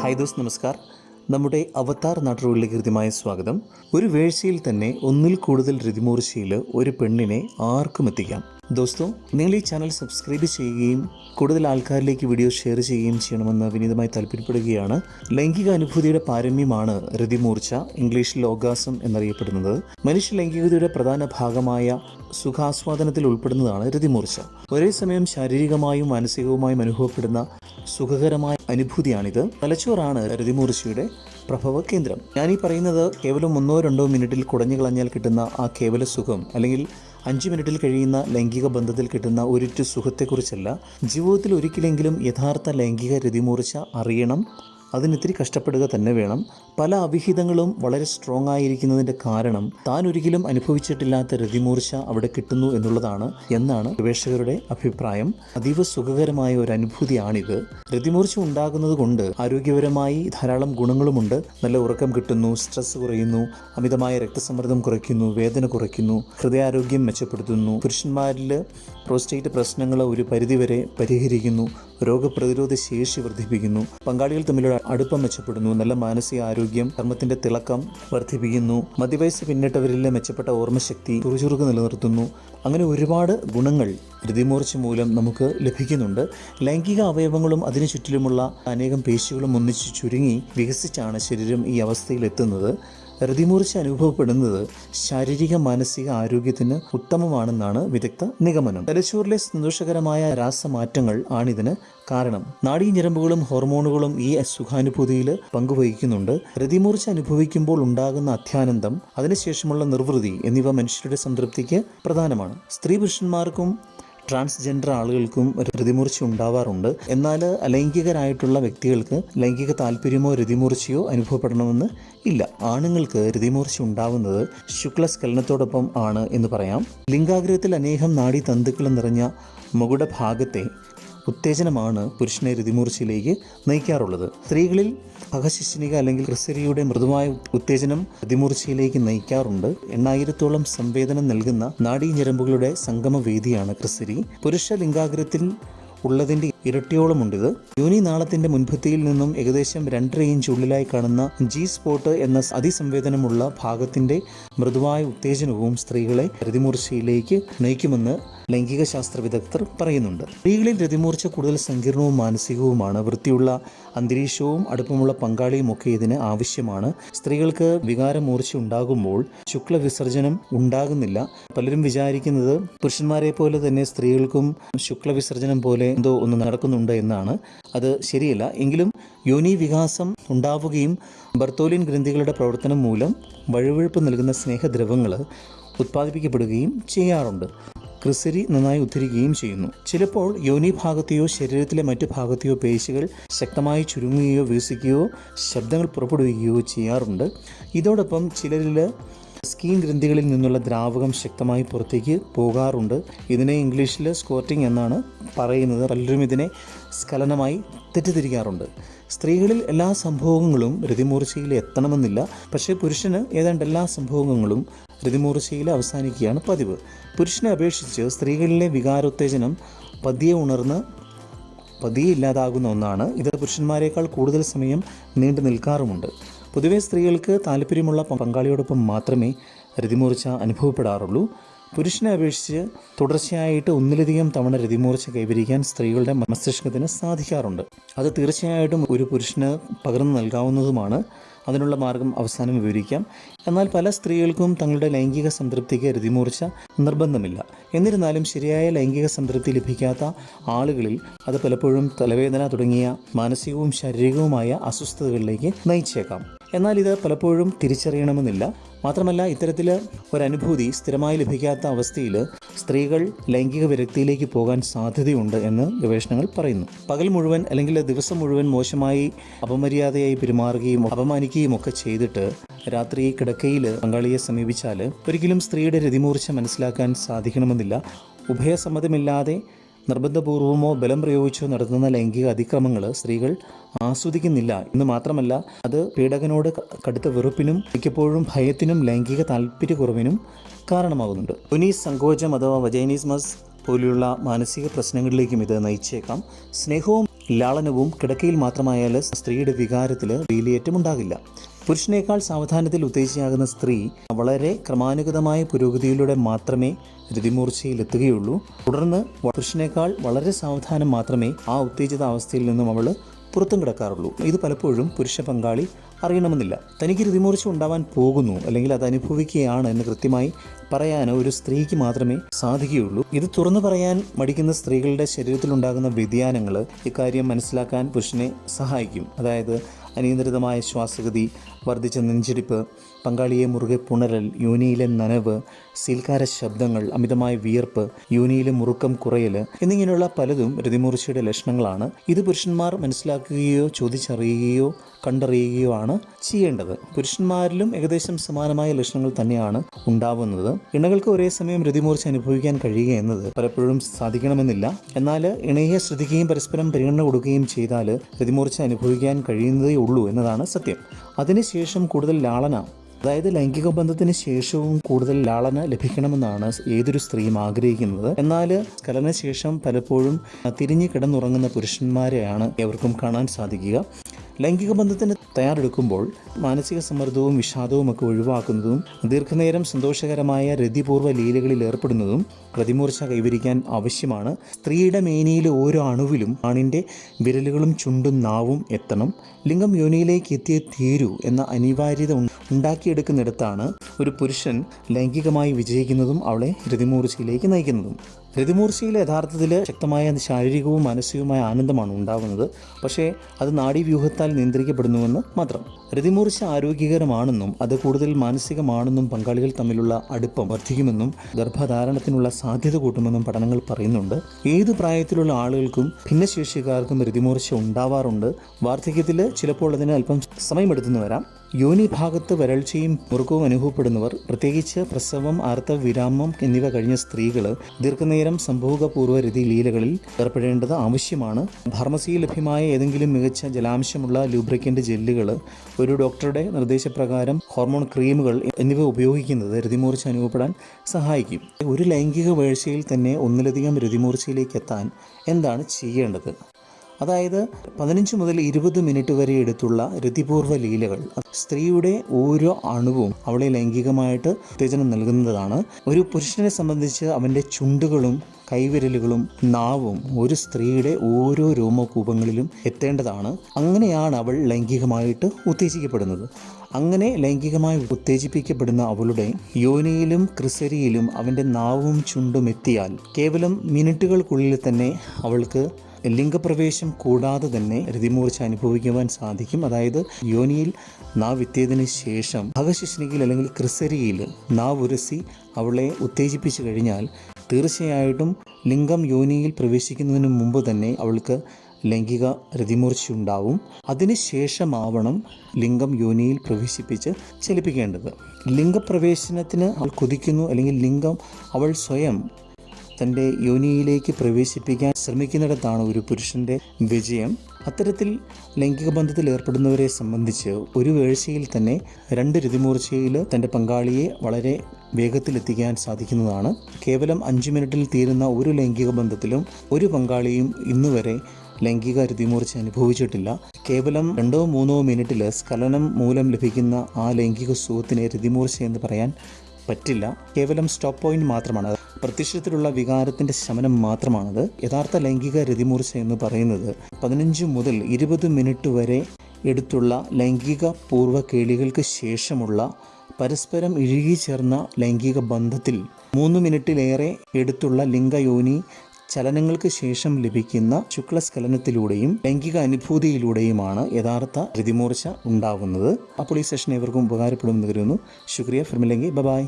Hi those നമസ്കാർ. നമ്മുടെ അവതാർ നാട്ടുകളിലേക്ക് കൃത്യമായ സ്വാഗതം. ഒരു വേഴ്ചയിൽ തന്നെ ഒന്നിൽ കൂടുതൽ രതിമൂർച്ചയിൽ ഒരു പെണ്ണിനെ ആർക്കും എത്തിക്കാം ദോസ്തോ നിങ്ങൾ ഈ ചാനൽ സബ്സ്ക്രൈബ് ചെയ്യുകയും കൂടുതൽ ആൾക്കാരിലേക്ക് വീഡിയോ ഷെയർ ചെയ്യുകയും ചെയ്യണമെന്ന് വിനീതമായി താല്പര്യപ്പെടുകയാണ്. ലൈംഗിക അനുഭൂതിയുടെ പാരമ്യമാണ് രതിമൂർച്ച ഇംഗ്ലീഷിൽ ലോകാസം എന്നറിയപ്പെടുന്നത്. മനുഷ്യ ലൈംഗികതയുടെ പ്രധാന ഭാഗമായ സുഖാസ്വാദനത്തിൽ ഉൾപ്പെടുന്നതാണ് രതിമൂർച്ച. ഒരേ സമയം ശാരീരികമായും മാനസികവുമായും അനുഭവപ്പെടുന്ന സുഖകരമായ അനുഭൂതിയാണിത്. തലച്ചോറാണ് രതിമൂർച്ചയുടെ പ്രഭവ കേന്ദ്രം. ഞാനീ പറയുന്നത് കേവലം ഒന്നോ രണ്ടോ മിനിറ്റിൽ കുടഞ്ഞു കളഞ്ഞാൽ കിട്ടുന്ന ആ കേവല സുഖം അല്ലെങ്കിൽ അഞ്ച് മിനിറ്റിൽ കഴിയുന്ന ലൈംഗിക ബന്ധത്തിൽ കിട്ടുന്ന ഒരിറ്റു സുഖത്തെക്കുറിച്ചല്ല ജീവിതത്തിൽ ഒരിക്കലെങ്കിലും യഥാർത്ഥ ലൈംഗിക രതിമൂർച്ച അറിയണം. അതിനിത്തിരി കഷ്ടപ്പെടുക തന്നെ വേണം. പല അവിഹിതങ്ങളും വളരെ സ്ട്രോങ് ആയിരിക്കുന്നതിന്റെ കാരണം താൻ ഒരിക്കലും അനുഭവിച്ചിട്ടില്ലാത്ത രതിമൂർച്ച അവിടെ കിട്ടുന്നു എന്നുള്ളതാണ് എന്നാണ് ഗവേഷകരുടെ അഭിപ്രായം. അതീവ സുഖകരമായ ഒരു അനുഭൂതിയാണിത്. രതിമൂർച്ച ഉണ്ടാകുന്നത് കൊണ്ട് ആരോഗ്യപരമായി ധാരാളം ഗുണങ്ങളുമുണ്ട്. നല്ല ഉറക്കം കിട്ടുന്നു സ്ട്രെസ് കുറയുന്നു അമിതമായ രക്തസമ്മർദ്ദം കുറയ്ക്കുന്നു വേദന കുറയ്ക്കുന്നു ഹൃദയാരോഗ്യം മെച്ചപ്പെടുത്തുന്നു പുരുഷന്മാരിൽ പ്രോസ്റ്റേറ്റ് പ്രശ്നങ്ങൾ ഒരു പരിധിവരെ പരിഹരിക്കുന്നു രോഗപ്രതിരോധ ശേഷി വർദ്ധിപ്പിക്കുന്നു പങ്കാളികൾ തമ്മിലുള്ള അടുപ്പം മെച്ചപ്പെടുന്നു നല്ല മാനസിക ആരോഗ്യം കർമ്മത്തിന്റെ തിളക്കം വർദ്ധിപ്പിക്കുന്നു. മധ്യവയസ്സ് പിന്നിട്ടവരിലെ മെച്ചപ്പെട്ട ഓർമ്മശക്തി ചുറുചുറുക്ക് നിലനിർത്തുന്നു. അങ്ങനെ ഒരുപാട് ഗുണങ്ങൾ ഋതിമൂർച്ച മൂലം നമുക്ക് ലഭിക്കുന്നുണ്ട്. ലൈംഗിക അവയവങ്ങളും അതിനു ചുറ്റിലുമുള്ള അനേകം പേശികളും ഒന്നിച്ച് ചുരുങ്ങി വികസിച്ചാണ് ശരീരം ഈ അവസ്ഥയിൽ എത്തുന്നത് രതിമൂർച്ച അനുഭവപ്പെടുന്നത് ശാരീരിക മാനസിക ആരോഗ്യത്തിന് ഉത്തമമാണെന്നാണ് വിദഗ്ധ നിഗമനം. തലച്ചോറിലെ സന്തോഷകരമായ രാസമാറ്റങ്ങൾ ആണിതിന് കാരണം. നാഡീഞരമ്പുകളും ഹോർമോണുകളും ഈ സുഖാനുഭൂതിയിൽ പങ്കുവഹിക്കുന്നുണ്ട്. പ്രതിമൂർച്ച അനുഭവിക്കുമ്പോൾ ഉണ്ടാകുന്ന അത്യാനന്ദം അതിനുശേഷമുള്ള നിർവൃതി എന്നിവ മനുഷ്യരുടെ സംതൃപ്തിക്ക് പ്രധാനമാണ്. സ്ത്രീ പുരുഷന്മാർക്കും ട്രാൻസ്ജെൻഡർ ആളുകൾക്കും രതിമൂർച്ച ഉണ്ടാവാറുണ്ട്. എന്നാൽ അലൈംഗികരായിട്ടുള്ള വ്യക്തികൾക്ക് ലൈംഗിക താല്പര്യമോ രതിമൂർച്ചയോ അനുഭവപ്പെടണമെന്ന് ഇല്ല. ആണുങ്ങൾക്ക് രതിമൂർച്ച ഉണ്ടാവുന്നത് ശുക്ലസ്ഖലനത്തോടൊപ്പം ആണ് എന്ന് പറയാം. ലിംഗാഗ്രഹത്തിൽ അനേകം നാഡീ തന്തുക്കൾ നിറഞ്ഞ മകുട ഭാഗത്തെ ഉത്തേജനമാണ് പുരുഷനെ രതിമൂർച്ചയിലേക്ക് നയിക്കാറുള്ളത്. സ്ത്രീകളിൽ അഹശിശിനിക അല്ലെങ്കിൽ ക്രിസരിയുടെ മൃദുവായ ഉത്തേജനം രതിമൂർച്ചയിലേക്ക് നയിക്കാറുണ്ട്. എണ്ണായിരത്തോളം സംവേദനം നൽകുന്ന നാഡീഞരമ്പുകളുടെ സംഗമവേദിയാണ് ക്രിസരി പുരുഷ ലിംഗാഗ്രഹത്തിൽ ഉള്ളതിന്റെ ഇരട്ടിയോളമുണ്ടിത് യോനി നാളത്തിന്റെ മുൻപത്തിയിൽ നിന്നും ഏകദേശം രണ്ടര ഇഞ്ച് ഉള്ളിലായി കാണുന്ന ജി സ്പോട്ട് എന്ന അതിസംവേദനമുള്ള ഭാഗത്തിന്റെ മൃദുവായ ഉത്തേജനവും സ്ത്രീകളെ രതിമൂർച്ചയിലേക്ക് നയിക്കുമെന്ന് ലൈംഗിക ശാസ്ത്ര വിദഗ്ധർ പറയുന്നുണ്ട്. സ്ത്രീകളിൽ രതിമൂർച്ച കൂടുതൽ സങ്കീർണവും മാനസികവുമാണ്. വൃത്തിയുള്ള അന്തരീക്ഷവും അടുപ്പമുള്ള പങ്കാളിയും ഒക്കെ ഇതിന് ആവശ്യമാണ്. സ്ത്രീകൾക്ക് വികാരമൂർച്ച ഉണ്ടാകുമ്പോൾ ശുക്ല വിസർജനം ഉണ്ടാകുന്നില്ല. പലരും വിചാരിക്കുന്നത് പുരുഷന്മാരെ പോലെ തന്നെ സ്ത്രീകൾക്കും ശുക്ല വിസർജനം പോലെ എന്തോ ഒന്ന് നടക്കുന്നുണ്ട് എന്നാണ് അത് ശരിയല്ല. എങ്കിലും യോനി വികാസം ഉണ്ടാവുകയും ബർത്തോലിൻ ഗ്രന്ഥികളുടെ പ്രവർത്തനം മൂലം വഴുവഴുപ്പ് നൽകുന്ന സ്നേഹദ്രവങ്ങൾ ഉത്പാദിപ്പിക്കപ്പെടുകയും ചെയ്യാറുണ്ട്. ക്രിസരി നന്നായി ഉദ്ധരിക്കുകയും ചെയ്യുന്നു. ചിലപ്പോൾ യോനി ഭാഗത്തെയോ ശരീരത്തിലെ മറ്റു ഭാഗത്തെയോ പേശികൾ ശക്തമായി ചുരുങ്ങുകയോ വികസിക്കുകയോ ശബ്ദങ്ങൾ പുറപ്പെടുവിക്കുകയോ ചെയ്യാറുണ്ട്. ഇതോടൊപ്പം ചിലരിൽ സ്കീൻ ഗ്രന്ഥികളിൽ നിന്നുള്ള ദ്രാവകം ശക്തമായി പുറത്തേക്ക് പോകാറുണ്ട്. ഇതിനെ ഇംഗ്ലീഷിൽ സ്കോർട്ടിംഗ് എന്നാണ് പറയുന്നത്. പലരും ഇതിനെ സ്കലനമായി തെറ്റിദ്ധരിക്കാറുണ്ട്. സ്ത്രീകളിൽ എല്ലാ സംഭവങ്ങളും രതിമൂർച്ചയിൽ എത്തണമെന്നില്ല. പക്ഷേ പുരുഷന് ഏതാണ്ട് എല്ലാ സംഭവങ്ങളും രതിമൂർച്ചയിൽ അവസാനിക്കുകയാണ് പതിവ്. പുരുഷനെ അപേക്ഷിച്ച് സ്ത്രീകളിലെ വികാരോത്തേജനം പതിയെ ഉണർന്ന് പതിയെ ഇല്ലാതാകുന്ന ഒന്നാണ്. ഇത് പുരുഷന്മാരെക്കാൾ കൂടുതൽ സമയം നീണ്ടു നിൽക്കാറുമുണ്ട് പൊതുവെ സ്ത്രീകൾക്ക് താല്പര്യമുള്ള പങ്കാളിയോടൊപ്പം മാത്രമേ രതിമൂർച്ച അനുഭവപ്പെടാറുള്ളൂ. പുരുഷനെ അപേക്ഷിച്ച് തുടർച്ചയായിട്ട് ഒന്നിലധികം തവണ രതിമൂർച്ച കൈവരിക്കാൻ സ്ത്രീകളുടെ മസ്തിഷ്കത്തിന് സാധിക്കാറുണ്ട്. അത് തീർച്ചയായിട്ടും ഒരു പുരുഷന് പകർന്നു നൽകാവുന്നതുമാണ്. അതിനുള്ള മാർഗം അവസാനം വിവരിക്കാം. എന്നാൽ പല സ്ത്രീകൾക്കും തങ്ങളുടെ ലൈംഗിക സംതൃപ്തിക്ക് രതിമൂർച്ച നിർബന്ധമില്ല. എന്നിരുന്നാലും ശരിയായ ലൈംഗിക സംതൃപ്തി ലഭിക്കാത്ത ആളുകളിൽ അത് പലപ്പോഴും തലവേദന തുടങ്ങിയ മാനസികവും ശാരീരികവുമായ അസ്വസ്ഥതകളിലേക്ക് നയിച്ചേക്കാം. എന്നാൽ ഇത് പലപ്പോഴും തിരിച്ചറിയണമെന്നില്ല. മാത്രമല്ല ഇത്തരത്തിൽ ഒരനുഭൂതി സ്ഥിരമായി ലഭിക്കാത്ത അവസ്ഥയിൽ സ്ത്രീകൾ ലൈംഗിക വിരക്തിയിലേക്ക് പോകാൻ സാധ്യതയുണ്ട് എന്ന് ഗവേഷണങ്ങൾ പറയുന്നു. പകൽ മുഴുവൻ അല്ലെങ്കിൽ ദിവസം മുഴുവൻ മോശമായി അപമര്യാദയായി പെരുമാറുകയും അപമാനിക്കുകയും ഒക്കെ ചെയ്തിട്ട് രാത്രി കിടക്കയിൽ പങ്കാളിയെ സമീപിച്ചാൽ ഒരിക്കലും സ്ത്രീയുടെ രതിമൂർച്ച മനസ്സിലാക്കാൻ സാധിക്കണമെന്നില്ല. ഉഭയസമ്മതമില്ലാതെ നിർബന്ധപൂർവമോ ബലം പ്രയോഗിച്ചോ നടത്തുന്ന ലൈംഗിക അതിക്രമങ്ങൾ സ്ത്രീകൾ ആസ്വദിക്കുന്നില്ല. എന്ന് മാത്രമല്ല അത് പീഡകനോട് കടുത്ത വെറുപ്പിനും മിക്കപ്പോഴും ഭയത്തിനും ലൈംഗിക താല്പര്യക്കുറവിനും കാരണമാകുന്നുണ്ട്. പുനീസ് സങ്കോചം അഥവാ വജൈനിസ്മസ് പോലെയുള്ള മാനസിക പ്രശ്നങ്ങളിലേക്കും ഇത് നയിച്ചേക്കാം. സ്നേഹവും ലാളനവും കിടക്കയിൽ മാത്രമായാൽ സ്ത്രീയുടെ വികാരത്തിൽ വേലിയേറ്റം ഉണ്ടാകില്ല. പുരുഷനേക്കാൾ സാവധാനത്തിൽ ഉത്തേജിയാകുന്ന സ്ത്രീ വളരെ ക്രമാനുഗതമായ പുരോഗതിയിലൂടെ മാത്രമേ രതിമൂർച്ചയിൽ എത്തുകയുള്ളൂ തുടർന്ന് പുരുഷനേക്കാൾ വളരെ സാവധാനം മാത്രമേ ആ ഉത്തേജിത അവസ്ഥയിൽ നിന്നും അവൾ പുറത്തും കിടക്കാറുള്ളൂ. ഇത് പലപ്പോഴും പുരുഷ പങ്കാളി അറിയണമെന്നില്ല. തനിക്ക് രതിമൂർച്ച ഉണ്ടാവാൻ പോകുന്നു അല്ലെങ്കിൽ അത് അനുഭവിക്കുകയാണ് എന്ന് കൃത്യമായി പറയാനോ ഒരു സ്ത്രീക്ക് മാത്രമേ സാധിക്കുകയുള്ളൂ. ഇത് തുറന്നു പറയാൻ മടിക്കുന്ന സ്ത്രീകളുടെ ശരീരത്തിലുണ്ടാകുന്ന വ്യതിയാനങ്ങൾ ഇക്കാര്യം മനസ്സിലാക്കാൻ പുരുഷനെ സഹായിക്കും. അതായത് അനിയന്ത്രിതമായ ശ്വാസഗതി വർദ്ധിച്ച നെഞ്ചിടിപ്പ് പങ്കാളിയെ മുറുകെ പുണരൽ യോനിയിലെ നനവ് സീൽക്കാര ശബ്ദങ്ങൾ അമിതമായ വിയർപ്പ് യോനിയിലെ മുറുക്കം കുറയൽ എന്നിങ്ങനെയുള്ള പലതും രതിമൂർച്ചയുടെ ലക്ഷണങ്ങളാണ്. ഇത് പുരുഷന്മാർ മനസ്സിലാക്കുകയോ ചോദിച്ചറിയുകയോ കണ്ടറിയുകയോ ആണ് ചെയ്യേണ്ടത്. പുരുഷന്മാരിലും ഏകദേശം സമാനമായ ലക്ഷണങ്ങൾ തന്നെയാണ് ഉണ്ടാവുന്നത്. ഇണകൾക്ക് ഒരേ സമയം രതിമൂർച്ച അനുഭവിക്കാൻ കഴിയുക എന്നത് പലപ്പോഴും സാധിക്കണമെന്നില്ല. എന്നാൽ ഇണയെ ശ്രദ്ധിക്കുകയും പരസ്പരം പരിഗണന കൊടുക്കുകയും ചെയ്താൽ രതിമൂർച്ച അനുഭവിക്കാൻ കഴിയുന്നതേ ഉള്ളൂ എന്നതാണ് സത്യം. അതിനുശേഷം കൂടുതൽ ലാളന അതായത് ലൈംഗിക ബന്ധത്തിന് ശേഷവും കൂടുതൽ ലാളന ലഭിക്കണമെന്നാണ് ഏതൊരു സ്ത്രീയും ആഗ്രഹിക്കുന്നത്. എന്നാൽ കലനശേഷം പലപ്പോഴും തിരിഞ്ഞു കിടന്നുറങ്ങുന്ന പുരുഷന്മാരെയാണ് എവർക്കും കാണാൻ സാധിക്കുക. ലൈംഗിക ബന്ധത്തിന് തയ്യാറെടുക്കുമ്പോൾ മാനസിക സമ്മർദ്ദവും വിഷാദവും ഒക്കെ ഒഴിവാക്കുന്നതും ദീർഘനേരം സന്തോഷകരമായ രതിപൂർവ ലീലകളിൽ ഏർപ്പെടുന്നതും പ്രതിമൂർച്ച കൈവരിക്കാൻ ആവശ്യമാണ്. സ്ത്രീയുടെ മേനിയിലെ ഓരോ അണുവിലും ആണിന്റെ വിരലുകളും ചുണ്ടും നാവും എത്തണം. ലിംഗം യോനിയിലേക്ക് എത്തിയേ തീരൂ എന്ന അനിവാര്യത ഉണ്ടാക്കിയെടുക്കുന്നിടത്താണ് ഒരു പുരുഷൻ ലൈംഗികമായി വിജയിക്കുന്നതും അവളെ രതിമൂർച്ചയിലേക്ക് നയിക്കുന്നതും. രതിമൂർച്ചയിൽ യഥാർത്ഥത്തിൽ ശക്തമായ ശാരീരികവും മാനസികവുമായ ആനന്ദമാണ് ഉണ്ടാകുന്നത്. പക്ഷേ അത് നാഡീവ്യൂഹത്താൽ നിയന്ത്രിക്കപ്പെടുന്നുവെന്ന് മാത്രം. രതിമൂർച്ച ആരോഗ്യകരമാണെന്നും അത് കൂടുതൽ മാനസികമാണെന്നും പങ്കാളികൾ തമ്മിലുള്ള അടുപ്പം വർദ്ധിക്കുമെന്നും ഗർഭധാരണത്തിനുള്ള സാധ്യത കൂട്ടുമെന്നും പഠനങ്ങൾ പറയുന്നുണ്ട്. ഏത് പ്രായത്തിലുള്ള ആളുകൾക്കും ഭിന്നശേഷിക്കാർക്കും രതിമൂർച്ച ഉണ്ടാവാറുണ്ട്. വാർദ്ധക്യത്തിൽ ചിലപ്പോൾ അതിന് അല്പം സമയമെടുത്തെന്ന് വരാം. യോനി ഭാഗത്ത് വരൾച്ചയും മുറുക്കവും അനുഭവപ്പെടുന്നവർ പ്രത്യേകിച്ച് പ്രസവം ആർത്തവ വിരാമം എന്നിവ കഴിഞ്ഞ സ്ത്രീകൾ ദീർഘനേരം സംഭോഗപൂർവ ലീലകളിൽ ഏർപ്പെടേണ്ടത് ആവശ്യമാണ്. ഫാർമസിയിൽ ലഭ്യമായ ഏതെങ്കിലും മികച്ച ജലാംശമുള്ള ലൂബ്രിക്കന്റ് ജെല്ലുകൾ ഒരു ഡോക്ടറുടെ നിർദ്ദേശപ്രകാരം ഹോർമോൺ ക്രീമുകൾ എന്നിവ ഉപയോഗിക്കുന്നത് രതിമൂർച്ച അനുഭവപ്പെടാൻ സഹായിക്കും. ഒരു ലൈംഗിക വീഴ്ചയിൽ തന്നെ ഒന്നിലധികം രതിമൂർച്ചയിലേക്ക് എത്താൻ എന്താണ് ചെയ്യേണ്ടത്? അതായത് പതിനഞ്ച് മുതൽ ഇരുപത് മിനിറ്റ് വരെ എടുത്തുള്ള രതിപൂർവ ലീലകൾ. സ്ത്രീയുടെ ഓരോ അണുവും അവളെ ലൈംഗികമായിട്ട് ഉത്തേജനം നൽകുന്നതാണ്. ഒരു പുരുഷനെ സംബന്ധിച്ച് അവന്റെ ചുണ്ടുകളും കൈവിരലുകളും നാവും ഒരു സ്ത്രീയുടെ ഓരോ രോമകൂപങ്ങളിലും എത്തേണ്ടതാണ്. അങ്ങനെയാണ് അവൾ ലൈംഗികമായിട്ട് ഉത്തേജിക്കപ്പെടുന്നത്. അങ്ങനെ ലൈംഗികമായി ഉത്തേജിപ്പിക്കപ്പെടുന്ന അവളുടെ യോനിയിലും ക്രിസരിയിലും അവന്റെ നാവും ചുണ്ടും എത്തിയാൽ കേവലം മിനിറ്റുകൾക്കുള്ളിൽ തന്നെ അവൾക്ക് ലിംഗപ്രവേശം കൂടാതെ തന്നെ രതിമൂർച്ച അനുഭവിക്കുവാൻ സാധിക്കും. അതായത് യോനിയിൽ നാവ് എത്തിയതിനു ശേഷം ഭഗശിഷ്ണികയിൽ അല്ലെങ്കിൽ ക്രിസരിയിൽ നാവ് ഉരസി അവളെ ഉത്തേജിപ്പിച്ചു കഴിഞ്ഞാൽ തീർച്ചയായിട്ടും ലിംഗം യോനിയിൽ പ്രവേശിക്കുന്നതിന് മുമ്പ് തന്നെ അവൾക്ക് ലൈംഗിക രതിമൂർച്ച ഉണ്ടാവും അതിനുശേഷമാവണം ലിംഗം യോനിയിൽ പ്രവേശിപ്പിച്ച് ചലിപ്പിക്കേണ്ടത്. ലിംഗപ്രവേശനത്തിന് അവൾ കൊതിക്കുന്നു അല്ലെങ്കിൽ ലിംഗം അവൾ സ്വയം തന്റെ യോനിയിലേക്ക് പ്രവേശിപ്പിക്കാൻ ശ്രമിക്കുന്നിടത്താണ് ഒരു പുരുഷന്റെ വിജയം. അത്തരത്തിൽ ലൈംഗിക ബന്ധത്തിൽ ഏർപ്പെടുന്നവരെ സംബന്ധിച്ച് ഒരു വീഴ്ചയിൽ തന്നെ രണ്ട് രതിമൂർച്ചയിൽ തന്റെ പങ്കാളിയെ വളരെ വേഗത്തിലെത്തിക്കാൻ സാധിക്കുന്നതാണ്. കേവലം അഞ്ച് മിനിറ്റിൽ തീരുന്ന ഒരു ലൈംഗിക ബന്ധത്തിലും ഒരു പങ്കാളിയും ഇന്നുവരെ ലൈംഗിക രതിമൂർച്ച അനുഭവിച്ചിട്ടില്ല. കേവലം രണ്ടോ മൂന്നോ മിനിറ്റിൽ സ്ഖലനം മൂലം ലഭിക്കുന്ന ആ ലൈംഗിക സുഖത്തിനെ രതിമൂർച്ച എന്ന് പറയാൻ പറ്റില്ല. കേവലം സ്റ്റോപ്പ് പോയിന്റ് മാത്രമാണ്. പ്രത്യക്ഷത്തിലുള്ള വികാരത്തിന്റെ ശമനം മാത്രമാണത്. യഥാർത്ഥ ലൈംഗിക രതിമൂർച്ച എന്ന് പറയുന്നത് പതിനഞ്ച് മുതൽ ഇരുപത് മിനിറ്റ് വരെ എടുത്തുള്ള ലൈംഗിക പൂർവ കേളികൾക്ക് ശേഷമുള്ള പരസ്പരം ഇഴുകി ചേർന്ന ലൈംഗിക ബന്ധത്തിൽ മൂന്ന് മിനിറ്റിലേറെ എടുത്തുള്ള ലിംഗയോനി ചലനങ്ങൾക്ക് ശേഷം ലഭിക്കുന്ന ശുക്ലസ്ഖലനത്തിലൂടെയും ലൈംഗിക അനുഭൂതിയിലൂടെയുമാണ് യഥാർത്ഥ രതിമൂർച്ച ഉണ്ടാകുന്നത് അപ്പോൾ ഈ സെഷൻ ഏവർക്കും ഉപകാരപ്പെടുമെന്ന് കരുതുന്നു. ശുക്രിയ. ഫിർമില്ലെങ്കിൽ ബൈ.